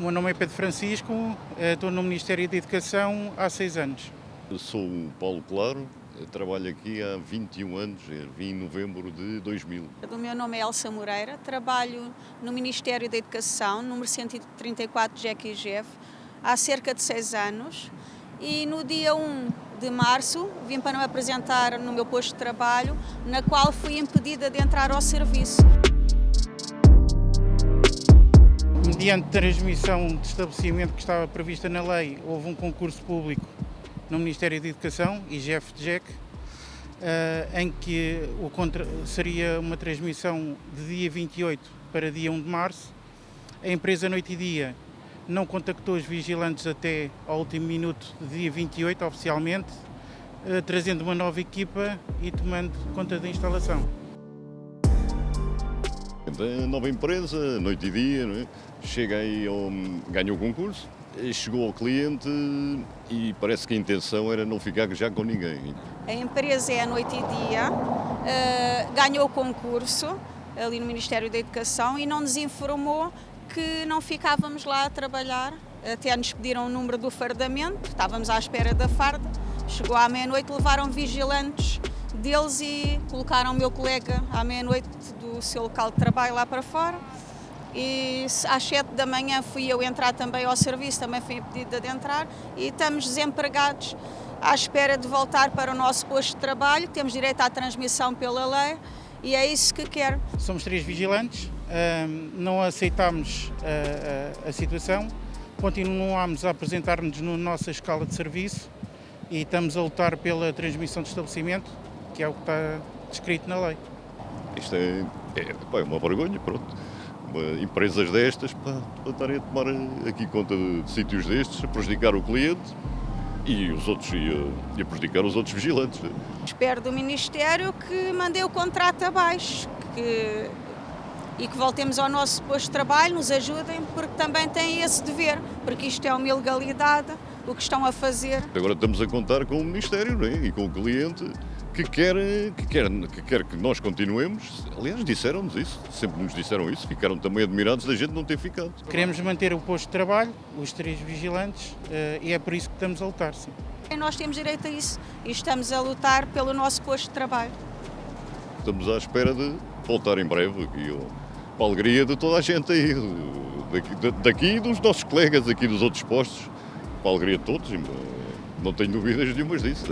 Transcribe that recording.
O meu nome é Pedro Francisco, eh, estou no Ministério da Educação há seis anos. Eu sou o Paulo Claro, trabalho aqui há 21 anos, vim em novembro de 2000. O meu nome é Elsa Moreira, trabalho no Ministério da Educação, número 134 de Jeff, há cerca de seis anos e no dia 1 de março vim para me apresentar no meu posto de trabalho, na qual fui impedida de entrar ao serviço. Mediante transmissão de estabelecimento que estava prevista na lei, houve um concurso público no Ministério da Educação, IGF-DGEC, eh, em que o contra, seria uma transmissão de dia 28 para dia 1 de março. A empresa Noite e Dia não contactou os vigilantes até ao último minuto do dia 28, oficialmente, eh, trazendo uma nova equipa e tomando conta da instalação. Nova empresa, noite e dia, é? chega aí, ao, ganha o concurso, chegou ao cliente e parece que a intenção era não ficar já com ninguém. A empresa é a noite e dia, uh, ganhou o concurso ali no Ministério da Educação e não nos informou que não ficávamos lá a trabalhar, até nos pediram o número do fardamento, estávamos à espera da farda, chegou à meia-noite, levaram vigilantes deles e colocaram o meu colega à meia-noite do seu local de trabalho lá para fora e às 7 da manhã fui eu entrar também ao serviço, também fui pedida de entrar e estamos desempregados à espera de voltar para o nosso posto de trabalho, temos direito à transmissão pela lei e é isso que quero. Somos três vigilantes, não aceitámos a situação, continuamos a apresentar-nos na nossa escala de serviço e estamos a lutar pela transmissão de estabelecimento, que é o que está descrito na lei. Isto é, é, é uma vergonha, pronto. Empresas destas para, para estarem a tomar aqui conta de, de sítios destes, a prejudicar o cliente e os outros e a, a prejudicar os outros vigilantes. Espero do Ministério que mandei o contrato abaixo, que e que voltemos ao nosso posto de trabalho, nos ajudem, porque também têm esse dever, porque isto é uma ilegalidade, o que estão a fazer. Agora estamos a contar com o Ministério não é? e com o cliente que quer, que, quer, que quer que nós continuemos. Aliás, disseram-nos isso, sempre nos disseram isso, ficaram também admirados da gente não ter ficado. Queremos manter o posto de trabalho, os três vigilantes, eh, e é por isso que estamos a lutar, sim. E nós temos direito a isso e estamos a lutar pelo nosso posto de trabalho. Estamos à espera de voltar em breve aqui para a alegria de toda a gente aí, daqui, daqui dos nossos colegas aqui dos outros postos, para a alegria de todos, não tenho dúvidas nenhumas disso.